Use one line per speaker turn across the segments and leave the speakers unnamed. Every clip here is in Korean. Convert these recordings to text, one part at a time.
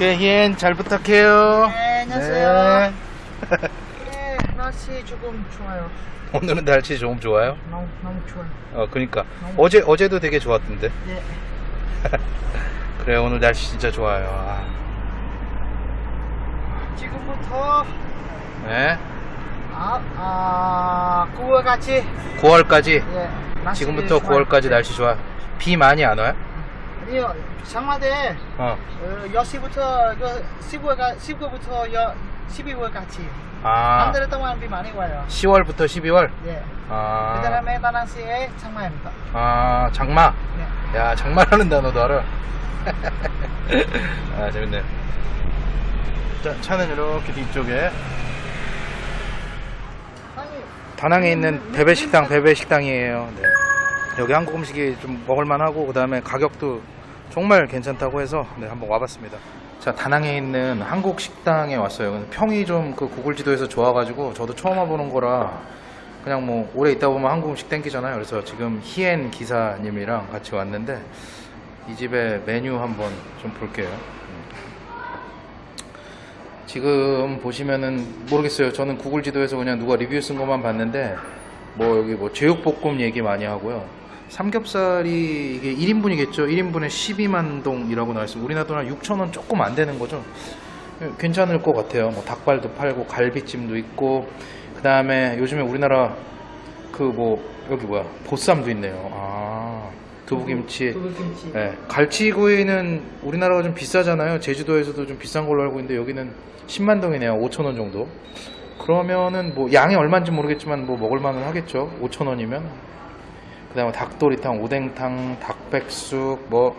오케이, 잘 부탁해요.
네, 안녕하세요.
네.
네, 날씨 조금 좋아요.
오늘은 날씨 좀 좋아요.
너무 너무 좋아요.
어, 그니까. 어제, 어제도 되게 좋았던데.
네.
그래, 오늘 날씨 진짜 좋아요. 아,
지금부터
네.
아, 아, 9월까지
9월까지.
예. 날씨
지금부터
좋아요.
9월까지 날씨 좋아. 비 많이 안 와요?
아니요. 장마대
어.
어, 10시부터 10월까 10월부터 12월까지
아,
한달 동안 비 많이 와요.
10월부터 12월?
예.
아,
그 다음에 다낭시에 장마입니다.
아, 장마.
네.
야, 장마라는 단어도 알아. 아, 재밌네. 자, 차는 이렇게 뒤쪽에 다낭에 있는 베베식당 베베식당이에요. 네. 여기 한국 음식이 좀 먹을만하고 그 다음에 가격도 정말 괜찮다고 해서 네, 한번 와봤습니다. 자 다낭에 있는 한국 식당에 왔어요. 평이 좀 그 구글 지도에서 좋아가지고 저도 처음 와보는 거라 그냥 뭐 오래 있다 보면 한국 음식 땡기잖아요. 그래서 지금 히엔 기사님이랑 같이 왔는데 이 집의 메뉴 한번 좀 볼게요. 지금 보시면은 모르겠어요. 저는 구글 지도에서 그냥 누가 리뷰 쓴 것만 봤는데 뭐 여기 뭐 제육볶음 얘기 많이 하고요. 삼겹살이 이게 1인분이겠죠. 1인분에 12만 동이라고 나와 있어요. 우리나라 돈한 6천 원 조금 안 되는 거죠. 괜찮을 것 같아요. 뭐 닭발도 팔고 갈비찜도 있고 그 다음에 요즘에 우리나라 그 뭐 여기 뭐야 보쌈도 있네요. 아 두부김치.
두부김치.
네, 갈치구이는 우리나라가 좀 비싸잖아요. 제주도에서도 좀 비싼 걸로 알고 있는데 여기는 10만 동이네요. 5천 원 정도. 그러면은 뭐 양이 얼마인지 모르겠지만 뭐 먹을 만은 하겠죠. 5천 원이면. 그 다음에 닭도리탕, 오뎅탕, 닭백숙, 뭐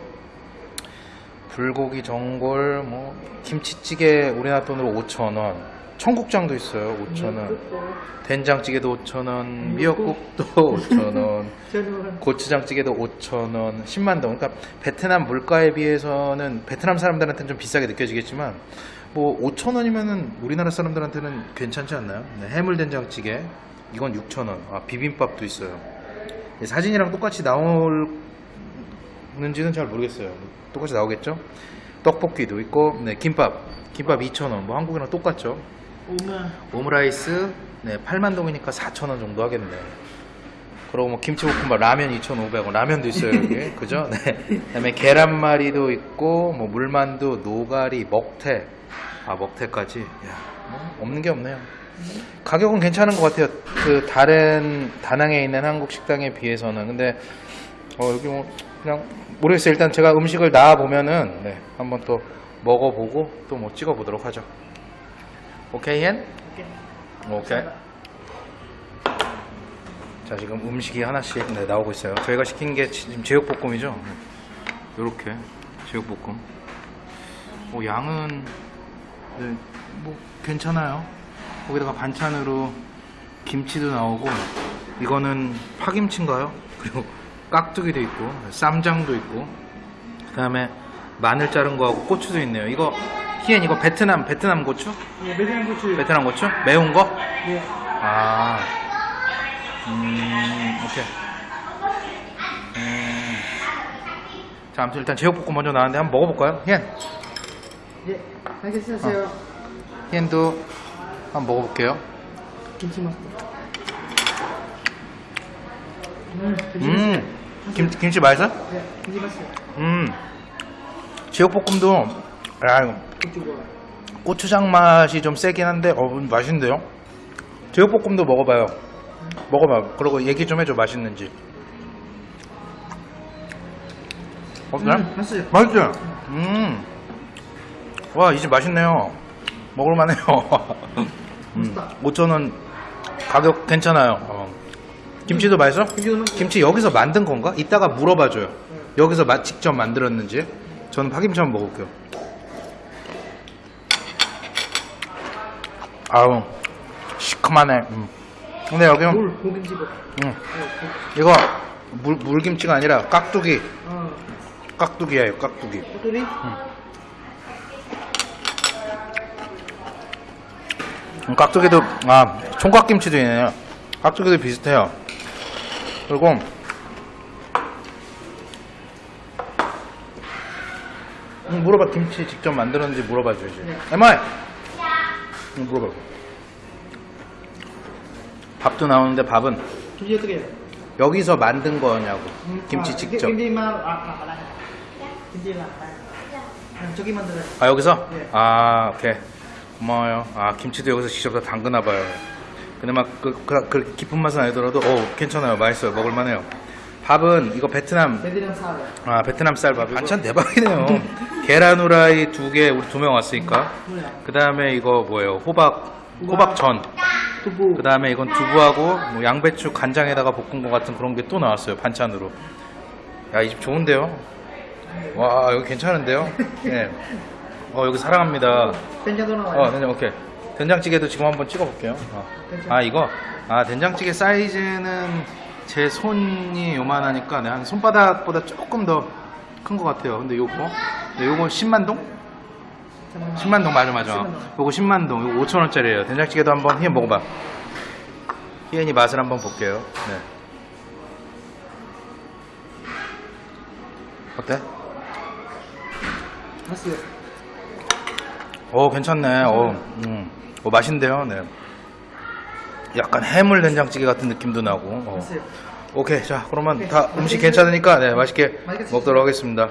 불고기 전골, 뭐 김치찌개 우리나라 돈으로 5천 원. 청국장도 있어요. 5천 원. 된장찌개도 5천 원. 미역국도 5천 원.
저는
고추장찌개도 5,000원, 10만 동. 그러니까 베트남 물가에 비해서는 베트남 사람들한테는 좀 비싸게 느껴지겠지만 뭐 5,000원이면은 우리나라 사람들한테는 괜찮지 않나요? 네, 해물된장찌개 이건 6,000원. 아, 비빔밥도 있어요. 이 사진이랑 똑같이 나오는지는 잘 모르겠어요. 똑같이 나오겠죠? 떡볶이도 있고, 네, 김밥. 김밥 2,000원. 뭐 한국이랑 똑같죠? 오므라이스 네, 8만 동이니까 4천 원 정도 하겠네. 그리고 뭐 김치볶음밥 라면 2,500원 라면도 있어요 여기 그죠? 네. 그다음에 계란말이도 있고 뭐 물만두, 노가리, 먹태 아 먹태까지 야, 뭐 없는 게 없네요. 가격은 괜찮은 것 같아요. 그 다른 다낭에 있는 한국 식당에 비해서는 근데 어, 여기 뭐 그냥 모르겠어요. 일단 제가 음식을 나와 보면은 네, 한번 또 먹어보고 또 뭐 찍어 보도록 하죠. 오케이 헨? 오케이. 자 지금 음식이 하나씩 네, 나오고 있어요. 저희가 시킨 게 지금 제육볶음이죠. 요렇게 제육볶음. 뭐 양은 네, 뭐 괜찮아요. 거기다가 반찬으로 김치도 나오고 이거는 파김치인가요? 그리고 깍두기도 있고 쌈장도 있고 그 다음에 마늘 자른 거하고 고추도 있네요. 이거 히엔 이거 베트남 베트남 고추?
예, 매장 고추.
베트남 고추? 매운 거?
예.
아, 음, 오케이. 음. 자, 아무튼 일단 제육볶음 먼저 나왔는데 한번 먹어볼까요? 히엔,
예. 알겠어요.
히엔도 한번 먹어볼게요.
김치 맛. 음, 김치 맛.
음, 김, 김치 맛있어?
예, 김치 맛이요.
음, 제육볶음도, 야. 고추장 맛이 좀 세긴 한데, 어, 맛있는데요? 제육볶음도 먹어봐요. 먹어봐. 그리고 얘기 좀 해줘, 맛있는지. 어때?
음, 맛있어요.
맛있지? 음. 와, 이 집 맛있네요. 먹을만해요. 음,
맛있다.
5,000원 가격 괜찮아요. 어. 김치도 맛있어?
맛있어요.
김치 여기서 만든 건가? 이따가 물어봐줘요. 여기서 마, 직접 만들었는지. 저는 파김치 한번 먹을게요. 아우, 시큼하네. 음. 근데 여기,
물, 고김치. 음,
이거 물, 물김치가 아니라 깍두기.
어.
깍두기예요, 깍두기.
꼬투리?
음, 깍두기도 아 총각김치도 있네요. 깍두기도 비슷해요. 그리고 음, 물어봐 김치 직접 만들었는지 물어봐 줘야지.
네.
에마이 음, 물어봐. 밥도 나오는데 밥은
김치 어떻게 해요?
여기서 만든 거냐고
음,
김치
아,
직접.
김치만 아, 아. 김치만 저기 만들어요.
아 여기서?
네.
아 오케이 고마워요. 아 김치도 여기서 직접 다 담그나 봐요. 근데 막 그, 그, 그 깊은 맛은 아니더라도 어 괜찮아요. 맛있어요. 먹을만해요. 밥은 이거 베트남.
베트남 사람.
아 베트남 쌀밥 반찬 대박이네요. 계란 후라이 두 개 우리 두 명 왔으니까? 그 다음에 이거 뭐예요? 호박 호박전.
두부.
그 다음에 이건 두부하고 뭐 양배추 간장에다가 볶은 것 같은 그런 게 또 나왔어요 반찬으로. 야 이 집 좋은데요? 와 여기 괜찮은데요? 네. 어 여기 사랑합니다
된장도 나와요.
어, 된장 오케이. 된장찌개도 지금 한번 찍어볼게요. 어. 아 이거 아 된장찌개 사이즈는 제 손이 요만하니까 네, 한 손바닥보다 조금 더 큰 것 같아요. 근데 요거 네, 요거 10만 동?
잠깐만.
10만 동 맞아 맞아.
10만 동.
요거 10만 동. 요거 5천 원짜리예요. 된장찌개도 한번 희연 먹어봐. 희연이 맛을 한번 볼게요. 네. 어때?
봤어요.
오 괜찮네. 오, 음. 오 맛있는데요. 네. 약간 해물 된장찌개 같은 느낌도 나고. 어. 오케이 자 그러면
오케이.
다 음식 괜찮으니까 네 맛있게
맛있게
먹도록 하겠습니다.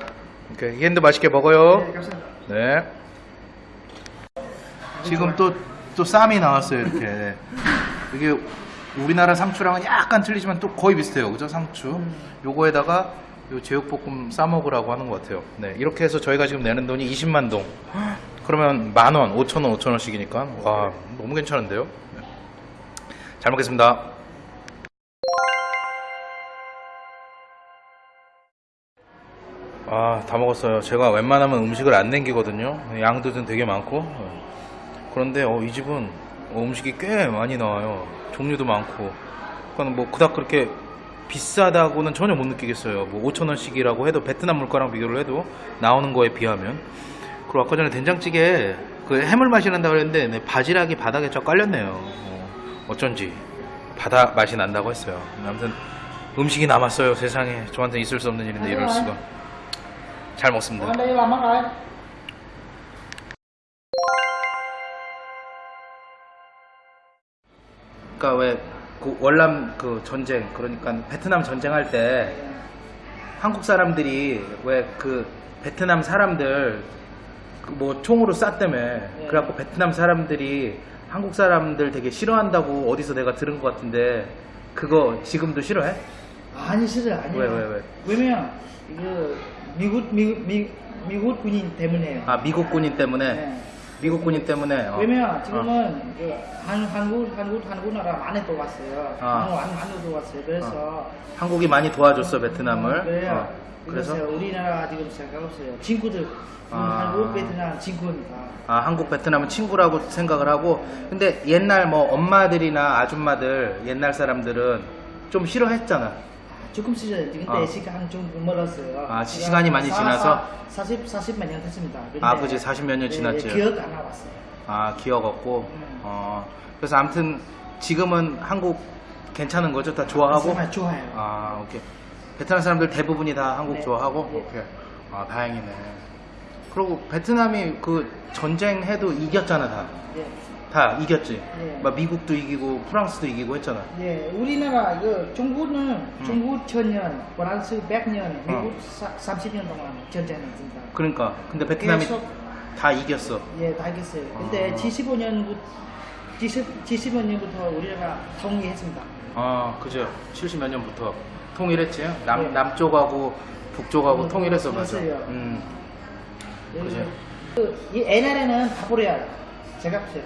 오케이 희엔도 맛있게 먹어요.
네, 감사합니다.
네. 지금 또 또 쌈이 나왔어요 이렇게. 네. 이게 우리나라 상추랑은 약간 틀리지만 또 거의 비슷해요, 그죠 상추.
음.
요거에다가 요 제육볶음 싸 먹으라고 하는 것 같아요. 네 이렇게 해서 저희가 지금 내는 돈이 20만 동. 그러면 만 원, 5천 원, 5천 원씩이니까 와 너무 괜찮은데요. 네. 잘 먹겠습니다. 아, 다 먹었어요. 제가 웬만하면 음식을 안 남기거든요. 양도 좀 되게 많고. 어. 그런데 어, 이 집은 어, 음식이 꽤 많이 나와요. 종류도 많고. 그러니까 뭐 그닥 그렇게 비싸다고는 전혀 못 느끼겠어요. 뭐 5천 원씩이라고 해도 베트남 물가랑 비교를 해도 나오는 거에 비하면. 그리고 아까 전에 된장찌개 그 해물 맛이 난다 그랬는데 네, 바지락이 바닥에 쫙 깔렸네요. 어, 어쩐지 바다 맛이 난다고 했어요. 아무튼 음식이 남았어요. 세상에 저한테 있을 수 없는 일인데 이럴 수가. 잘 먹습니다.
Rồi.
그러니까 왜 그 월남 그 전쟁 그러니까 베트남 전쟁할 때 한국 사람들이 왜 그 베트남 사람들 그 뭐 총으로 쐈다며 그래갖고 베트남 사람들이 한국 사람들 되게 싫어한다고 어디서 내가 들은 것 같은데 그거 지금도 싫어해?
아니 싫어 아니.
왜, 왜, 왜?
왜냐면 이거 미국 미국 미, 미국 군인 때문에요.
아 미국 군인 때문에
네.
미국 군인 때문에 어.
왜냐면 지금은 그 한, 한국 한국 한국 나라 많이 도왔어요.
아.
한국 많이 많이 도왔어요. 그래서
한국이 많이 도와줬어 베트남을
그래요.
어. 그래서
우리나라 지금 생각 없어요. 친구들
아.
한국 베트남 친구니까.
아, 한국 베트남은 친구라고 생각을 하고 근데 옛날 뭐 엄마들이나 아줌마들 옛날 사람들은 좀 싫어했잖아.
조금 시절 근데
아.
시간 좀 멀었어요.
아, 시- 시간이 많이 지나서?
40 40몇 년 됐습니다.
아, 그지. 40몇 년
예,
지났지.
기억 안 나왔어요.
아, 기억 없고.
음.
어. 그래서 아무튼 지금은 한국 괜찮은 거죠? 다 좋아하고?
정말 좋아요.
아, 오케이. 베트남 사람들 대부분이 다 한국
네.
좋아하고?
네.
오케이. 아, 다행이네. 그리고 베트남이 그 전쟁해도 이겼잖아, 다.
예.
다 이겼지.
네.
막 미국도 이기고 프랑스도 이기고 했잖아.
예, 우리나라 그 중국은
음.
중국 천년, 프랑스 100년,
어.
미국 사, 30년 동안 전쟁했습니다.
그러니까. 근데 베트남이
계속
다 이겼어.
예, 다 알겠어요. 근데
아.
75년부터 70, 75년부터 우리나라 통일했습니다.
아, 그죠. 70 몇 년부터 통일했지. 남,
네.
남쪽하고 북쪽하고
음,
통일했어, 맞아.
그랬어요.
음.
예,
그죠.
그, 이 옛날에는 다 버려요. 제가 보세요.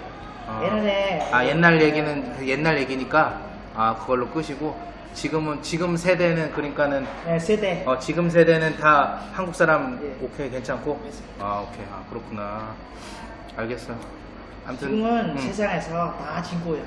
아.
옛날에
아, 옛날 얘기는 그 옛날 얘기니까 아, 그걸로 끄시고 지금은 지금 세대는 그러니까는
예, 세대
어, 지금 세대는 다 한국 사람
예.
오케이 괜찮고 아, 오케이. 아, 그렇구나. 알겠어. 아무튼
지금은
음.
세상에서 다 친구예요.